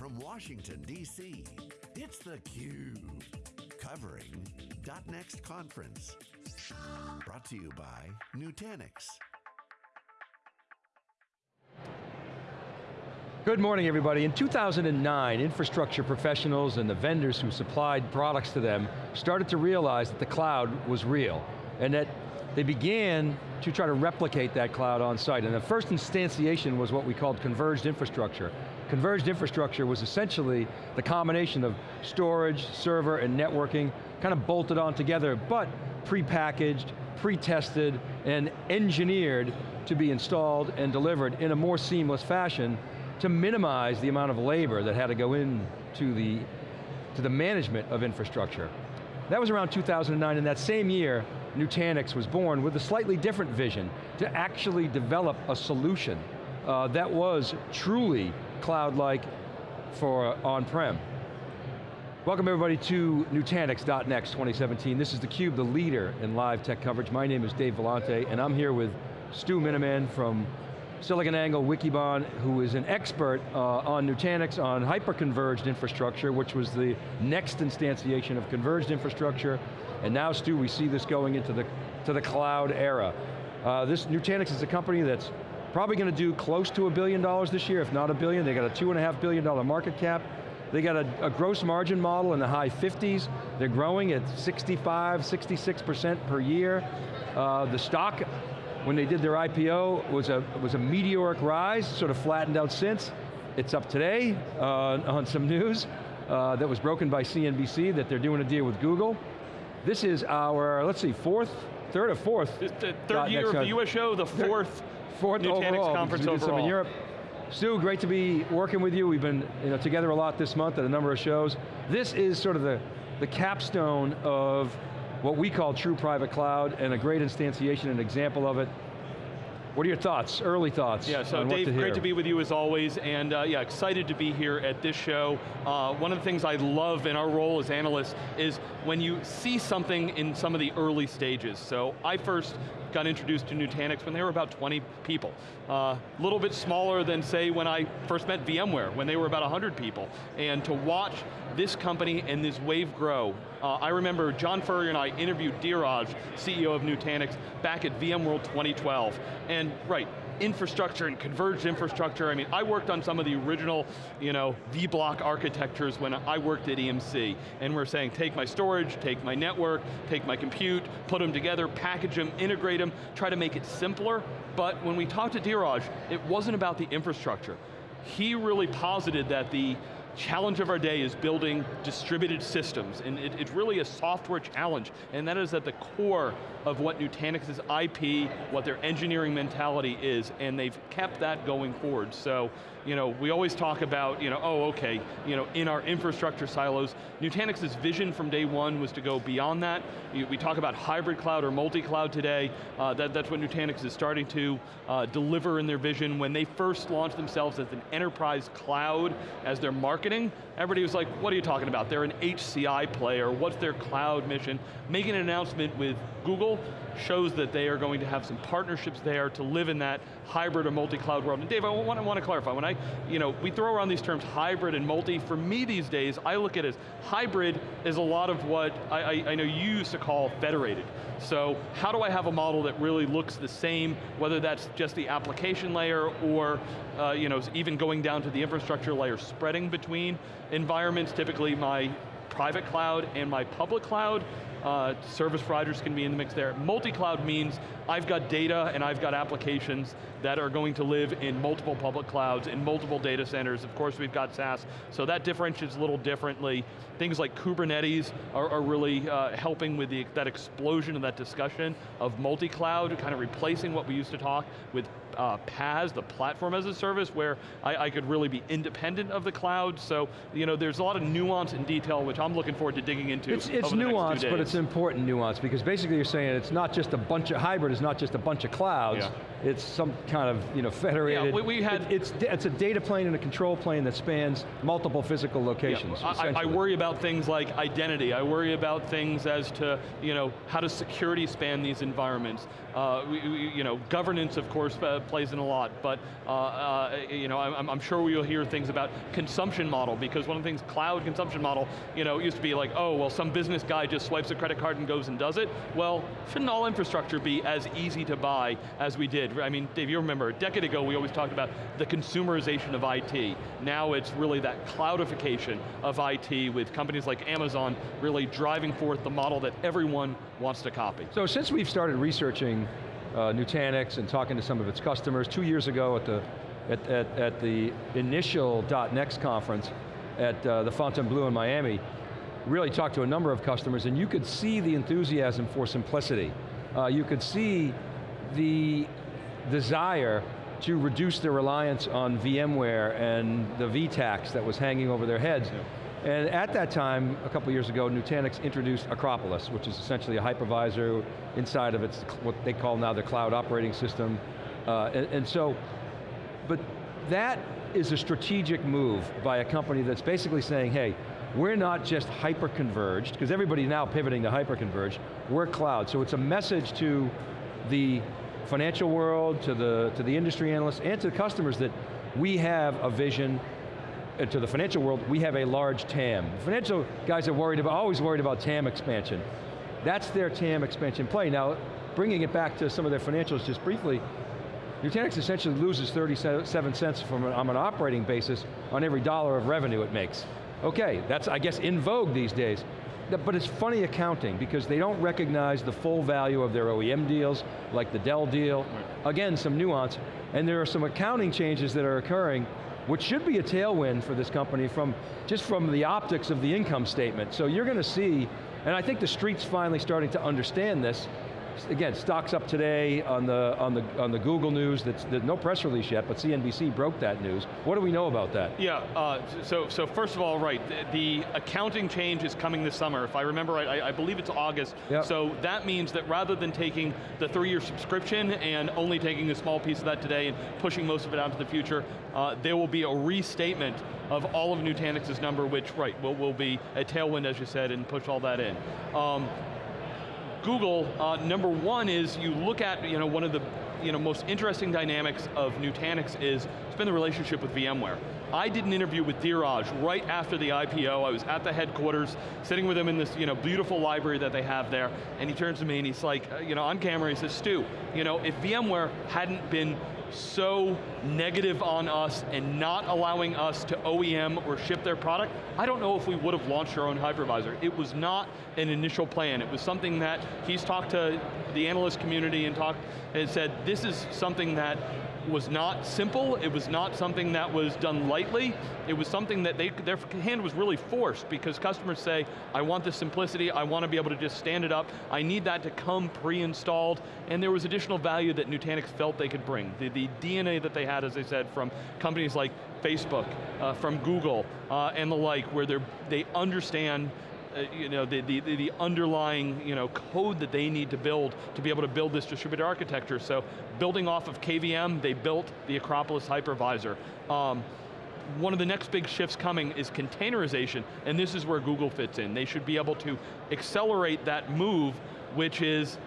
from Washington, D.C., it's theCUBE. Covering .next conference. Brought to you by Nutanix. Good morning everybody. In 2009, infrastructure professionals and the vendors who supplied products to them started to realize that the cloud was real and that they began to try to replicate that cloud on site. And the first instantiation was what we called converged infrastructure. Converged infrastructure was essentially the combination of storage, server, and networking, kind of bolted on together, but pre-packaged, pre-tested, and engineered to be installed and delivered in a more seamless fashion to minimize the amount of labor that had to go into the, to the management of infrastructure. That was around 2009, and that same year, Nutanix was born with a slightly different vision to actually develop a solution uh, that was truly cloud-like for on-prem. Welcome everybody to Nutanix.next 2017. This is theCUBE, the leader in live tech coverage. My name is Dave Vellante, and I'm here with Stu Miniman from SiliconANGLE Wikibon, who is an expert uh, on Nutanix, on hyper-converged infrastructure, which was the next instantiation of converged infrastructure. And now, Stu, we see this going into the, to the cloud era. Uh, this Nutanix is a company that's probably going to do close to a billion dollars this year, if not a billion. They got a two and a half billion dollar market cap. They got a, a, gross margin model in the high 50s. They're growing at 65, 66% per year. Uh, the stock when they did their IPO, was a, was a meteoric rise, sort of flattened out since. It's up today uh, on some news uh, that was broken by CNBC that they're doing a deal with Google. This is our, let's see, fourth, third or fourth? The third year of the US show, the fourth, fourth Nutanix overall, conference we did overall. Some in Europe. Stu, great to be working with you. We've been you know, together a lot this month at a number of shows. This is sort of the, the capstone of what we call true private cloud and a great instantiation, an example of it. What are your thoughts, early thoughts? Yeah, so Dave, to great to be with you as always, and uh, yeah, excited to be here at this show. Uh, one of the things I love in our role as analysts is when you see something in some of the early stages. So I first got introduced to Nutanix when they were about 20 people. A uh, little bit smaller than say when I first met VMware, when they were about 100 people. And to watch this company and this wave grow, uh, I remember John Furrier and I interviewed Dheeraj, CEO of Nutanix, back at VMworld 2012. And right, infrastructure and converged infrastructure. I mean, I worked on some of the original, you know, V-block architectures when I worked at EMC. And we're saying, take my storage, take my network, take my compute, put them together, package them, integrate them, try to make it simpler. But when we talked to Dheeraj, it wasn't about the infrastructure. He really posited that the challenge of our day is building distributed systems, and it, it's really a software challenge, and that is at the core of what Nutanix's IP, what their engineering mentality is, and they've kept that going forward. So, you know, we always talk about, you know, oh, okay, you know, in our infrastructure silos, Nutanix's vision from day one was to go beyond that. We talk about hybrid cloud or multi-cloud today. Uh, that, that's what Nutanix is starting to uh, deliver in their vision. When they first launched themselves as an enterprise cloud as their marketing, everybody was like, what are you talking about? They're an HCI player, what's their cloud mission? Making an announcement with Google shows that they are going to have some partnerships there to live in that hybrid or multi-cloud world. And Dave, I want, I want to clarify, when I, you know, we throw around these terms hybrid and multi, for me these days, I look at it as hybrid is a lot of what I, I, I know you used to call federated. So how do I have a model that really looks the same, whether that's just the application layer or uh, you know, even going down to the infrastructure layer, spreading between environments, typically my private cloud and my public cloud, uh, service providers can be in the mix there. Multi-cloud means I've got data and I've got applications that are going to live in multiple public clouds, in multiple data centers. Of course, we've got SaaS, so that differentiates a little differently. Things like Kubernetes are, are really uh, helping with the, that explosion of that discussion of multi-cloud, kind of replacing what we used to talk with uh, PaaS, the platform as a service, where I, I, could really be independent of the cloud. So, you know, there's a lot of nuance and detail, which I'm looking forward to digging into It's, it's nuance, but it's important nuance, because basically you're saying it's not just a bunch of, hybrid is not just a bunch of clouds, yeah it's some kind of you know, federated. Yeah, we, we had, it, it's, it's a data plane and a control plane that spans multiple physical locations. Yeah, I, I, worry about things like identity. I worry about things as to you know, how does security span these environments. Uh, we, we, you know, governance, of course, uh, plays in a lot, but uh, uh you know, I'm, I'm, sure we will hear things about consumption model, because one of the things, cloud consumption model, you know, used to be like, oh, well, some business guy just swipes a credit card and goes and does it. Well, shouldn't all infrastructure be as easy to buy as we did? I mean, Dave, you remember, a decade ago we always talked about the consumerization of IT. Now it's really that cloudification of IT with companies like Amazon really driving forth the model that everyone wants to copy. So since we've started researching uh, Nutanix and talking to some of its customers, two years ago at the, at, at, at the initial .next conference at uh, the Fontainebleau in Miami, really talked to a number of customers and you could see the enthusiasm for simplicity. Uh, you could see the desire to reduce their reliance on VMware and the vTax that was hanging over their heads. Yeah. And at that time, a couple years ago, Nutanix introduced Acropolis, which is essentially a hypervisor inside of its, what they call now the cloud operating system. Uh, and, and so, but that is a strategic move by a company that's basically saying, hey, we're not just hyper-converged, because everybody's now pivoting to hyper-converged, we're cloud. So it's a message to the financial world, to the, to the industry analysts, and to the customers that we have a vision to the financial world, we have a large TAM. Financial guys are worried about, always worried about TAM expansion. That's their TAM expansion play. Now, bringing it back to some of their financials just briefly, Nutanix essentially loses 37 cents from an, on an operating basis on every dollar of revenue it makes. Okay, that's I guess in vogue these days. But it's funny accounting because they don't recognize the full value of their OEM deals, like the Dell deal. Right. Again, some nuance. And there are some accounting changes that are occurring which should be a tailwind for this company from just from the optics of the income statement. So you're going to see, and I think the street's finally starting to understand this, again, stocks up today on the, on the, on the Google news, that's, there's no press release yet, but CNBC broke that news. What do we know about that? Yeah, uh, so, so first of all, right, the, the, accounting change is coming this summer. If I remember right, I, I believe it's August. Yep. So that means that rather than taking the three-year subscription and only taking a small piece of that today and pushing most of it out to the future, uh, there will be a restatement of all of Nutanix's number, which, right, will, will be a tailwind, as you said, and push all that in. Um, Google, uh, number one is you look at you know, one of the you know, most interesting dynamics of Nutanix is, it's been the relationship with VMware. I did an interview with Dheeraj right after the IPO. I was at the headquarters, sitting with him in this you know, beautiful library that they have there, and he turns to me and he's like, uh, you know, on camera, he says, Stu, you know, if VMware hadn't been so negative on us and not allowing us to OEM or ship their product, I don't know if we would have launched our own hypervisor. It was not an initial plan. It was something that he's talked to the analyst community and talked and said, this is something that was not simple, it was not something that was done lightly, it was something that they, their hand was really forced because customers say, I want the simplicity, I want to be able to just stand it up, I need that to come pre-installed, and there was additional value that Nutanix felt they could bring. The, the DNA that they had, as I said, from companies like Facebook, uh, from Google, uh, and the like, where they understand uh, you know, the, the, the underlying you know, code that they need to build to be able to build this distributed architecture. So building off of KVM, they built the Acropolis hypervisor. Um, one of the next big shifts coming is containerization, and this is where Google fits in. They should be able to accelerate that move, which is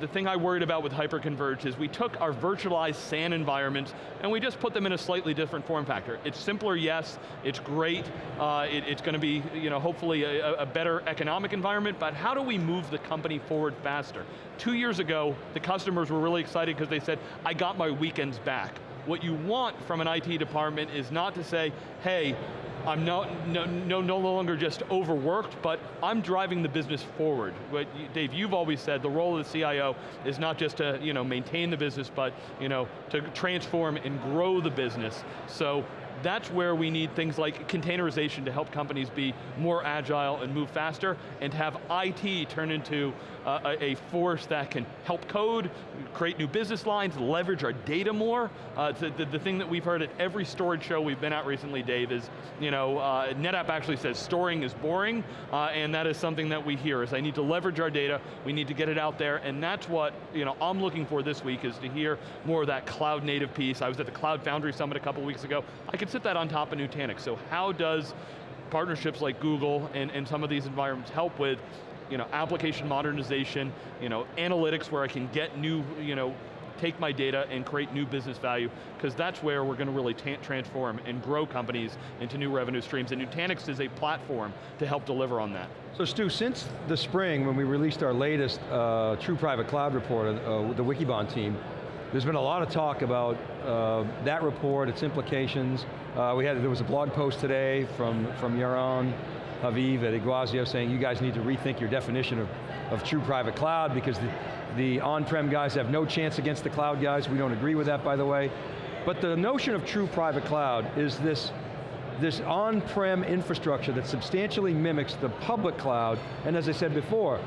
the thing I worried about with hyperconverged is we took our virtualized SAN environments and we just put them in a slightly different form factor. It's simpler, yes, it's great, uh, it, it's going to be you know, hopefully a, a better economic environment, but how do we move the company forward faster? Two years ago, the customers were really excited because they said, I got my weekends back. What you want from an IT department is not to say, hey, I'm no, no, no, no longer just overworked, but I'm driving the business forward. But Dave, you've always said the role of the CIO is not just to you know, maintain the business, but you know, to transform and grow the business. So that's where we need things like containerization to help companies be more agile and move faster, and have IT turn into uh, a, force that can help code, create new business lines, leverage our data more. Uh, the, the, the, thing that we've heard at every storage show we've been at recently, Dave, is, you know, uh, NetApp actually says storing is boring, uh, and that is something that we hear, is I need to leverage our data, we need to get it out there, and that's what, you know, I'm looking for this week, is to hear more of that cloud native piece. I was at the Cloud Foundry Summit a couple weeks ago. I could sit that on top of Nutanix, so how does partnerships like Google and, and some of these environments help with you know, application modernization, you know, analytics where I can get new, you know, take my data and create new business value, because that's where we're going to really transform and grow companies into new revenue streams, and Nutanix is a platform to help deliver on that. So Stu, since the spring when we released our latest uh, True Private Cloud report uh, the Wikibon team, there's been a lot of talk about uh, that report, its implications. Uh, we had, there was a blog post today from, from Yaron Haviv at Iguazio saying you guys need to rethink your definition of, of true private cloud because the, the on-prem guys have no chance against the cloud guys. We don't agree with that, by the way. But the notion of true private cloud is this, this on-prem infrastructure that substantially mimics the public cloud, and as I said before,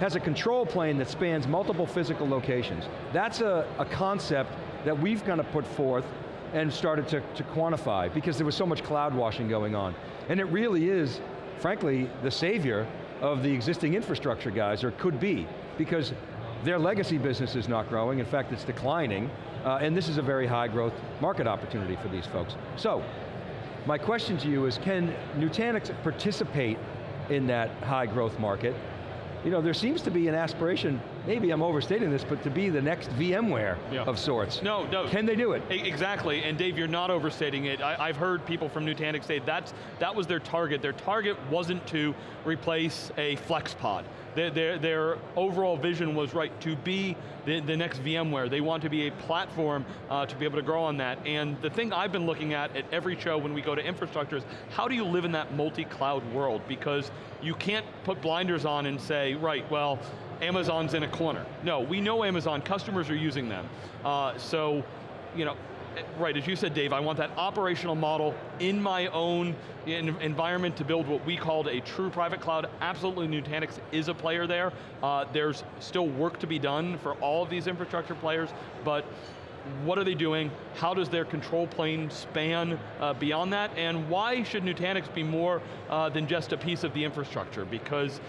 has a control plane that spans multiple physical locations. That's a, a concept that we've kind of put forth and started to, to quantify because there was so much cloud washing going on. And it really is frankly, the savior of the existing infrastructure guys, or could be, because their legacy business is not growing, in fact it's declining, uh, and this is a very high growth market opportunity for these folks. So, my question to you is, can Nutanix participate in that high growth market? You know, there seems to be an aspiration maybe I'm overstating this, but to be the next VMware yeah. of sorts. No, no. Can they do it? Exactly, and Dave, you're not overstating it. I, have heard people from Nutanix say that's, that was their target. Their target wasn't to replace a FlexPod. Their, their, their overall vision was right, to be the, the next VMware. They want to be a platform uh, to be able to grow on that. And the thing I've been looking at at every show when we go to infrastructure is, how do you live in that multi-cloud world? Because you can't put blinders on and say, right, well, Amazon's in a corner. No, we know Amazon, customers are using them. Uh, so, you know, right, as you said, Dave, I want that operational model in my own environment to build what we called a true private cloud. Absolutely, Nutanix is a player there. Uh, there's still work to be done for all of these infrastructure players, but what are they doing? How does their control plane span uh, beyond that? And why should Nutanix be more uh, than just a piece of the infrastructure? Because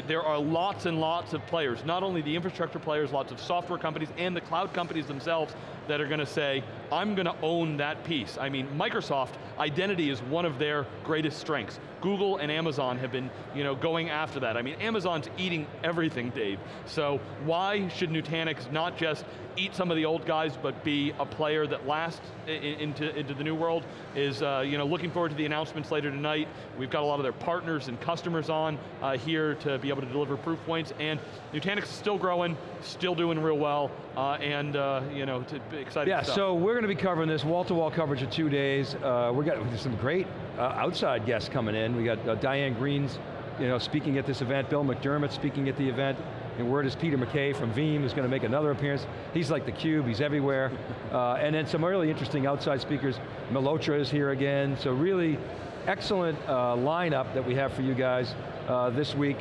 there are lots and lots of players, not only the infrastructure players, lots of software companies, and the cloud companies themselves that are going to say, I'm going to own that piece. I mean, Microsoft, identity is one of their greatest strengths. Google and Amazon have been you know, going after that. I mean, Amazon's eating everything, Dave. So why should Nutanix not just eat some of the old guys, but be a player that lasts into, into the new world? Is uh, you know, looking forward to the announcements later tonight. We've got a lot of their partners and customers on uh, here to be able to deliver proof points, and Nutanix is still growing, still doing real well, uh, and uh, you know, exciting Yeah, stuff. so we're going to be covering this wall-to-wall -wall coverage of two days. Uh, we got some great uh, outside guests coming in. We got uh, Diane Greene's you know, speaking at this event, Bill McDermott speaking at the event, and word is Peter McKay from Veeam is going to make another appearance. He's like the cube, he's everywhere. Uh, and then some really interesting outside speakers. Malhotra is here again, so really excellent uh, lineup that we have for you guys uh, this week.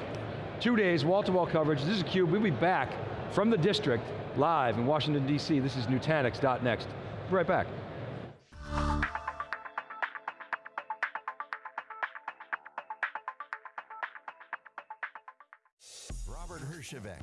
Two days, wall-to-wall -wall coverage. This is CUBE, we'll be back from the district, live in Washington, D.C. This is Nutanix.next. Be right back. Robert Herjavec